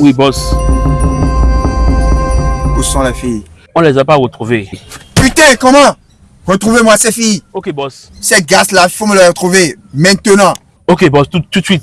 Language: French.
Oui, boss. Où sont les filles? On les a pas retrouvées. Putain, comment? Retrouvez-moi ces filles. Ok, boss. Ces gars-là, il faut me les retrouver maintenant. Ok, boss, tout, tout de suite.